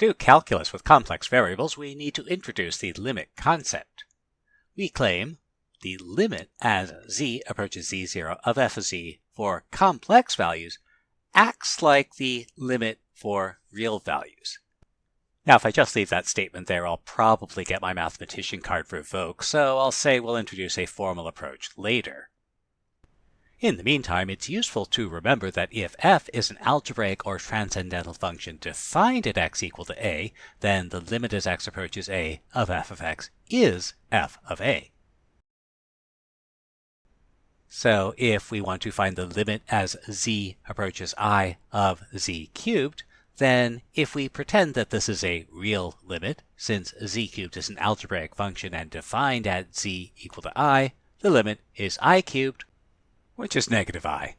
do calculus with complex variables, we need to introduce the limit concept. We claim the limit as z approaches z0 of f of z for complex values acts like the limit for real values. Now, if I just leave that statement there, I'll probably get my mathematician card revoked, so I'll say we'll introduce a formal approach later. In the meantime, it's useful to remember that if f is an algebraic or transcendental function defined at x equal to a, then the limit as x approaches a of f of x is f of a. So if we want to find the limit as z approaches i of z cubed, then if we pretend that this is a real limit, since z cubed is an algebraic function and defined at z equal to i, the limit is i cubed which is negative i.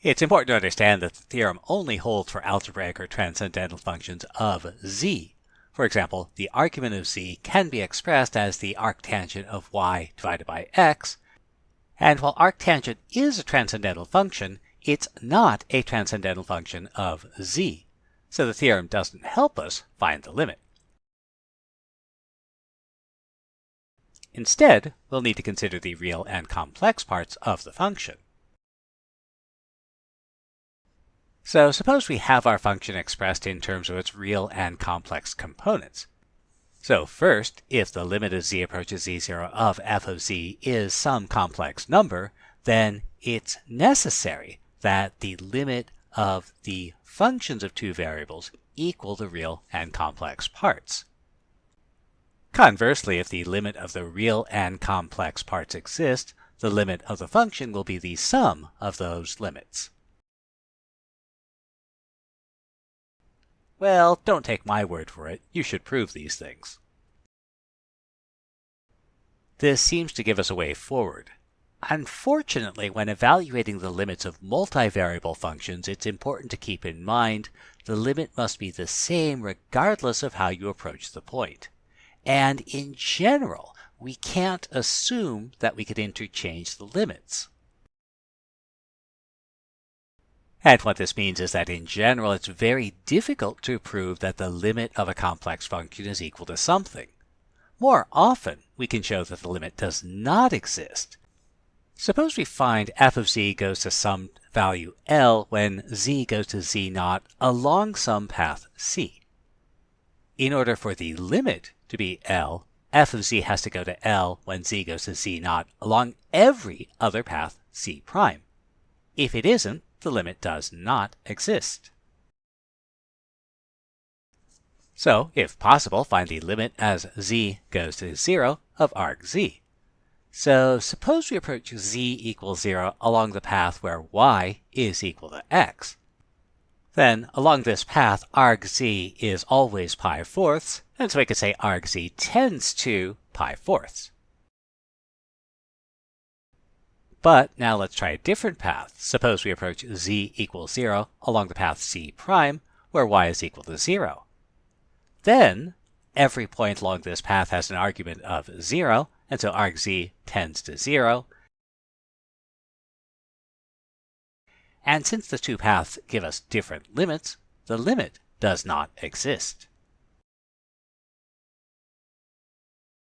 It's important to understand that the theorem only holds for algebraic or transcendental functions of z. For example, the argument of z can be expressed as the arctangent of y divided by x, and while arctangent is a transcendental function, it's not a transcendental function of z. So the theorem doesn't help us find the limit. Instead, we'll need to consider the real and complex parts of the function. So suppose we have our function expressed in terms of its real and complex components. So first, if the limit as z approaches z0 of f of z is some complex number, then it's necessary that the limit of the functions of two variables equal the real and complex parts. Conversely, if the limit of the real and complex parts exist, the limit of the function will be the sum of those limits. Well, don't take my word for it. You should prove these things. This seems to give us a way forward. Unfortunately, when evaluating the limits of multivariable functions, it's important to keep in mind the limit must be the same regardless of how you approach the point. And in general, we can't assume that we could interchange the limits. And what this means is that in general, it's very difficult to prove that the limit of a complex function is equal to something. More often, we can show that the limit does not exist. Suppose we find f of z goes to some value L when z goes to z naught along some path C. In order for the limit to be L, f of z has to go to L when z goes to z naught along every other path C prime. If it isn't, the limit does not exist. So, if possible, find the limit as z goes to 0 of arg z. So suppose we approach z equals 0 along the path where y is equal to x. Then, along this path, arg z is always pi fourths, and so we could say arg z tends to pi fourths. But now let's try a different path. Suppose we approach z equals 0 along the path c prime, where y is equal to 0. Then, every point along this path has an argument of 0, and so arg z tends to 0, And since the two paths give us different limits, the limit does not exist.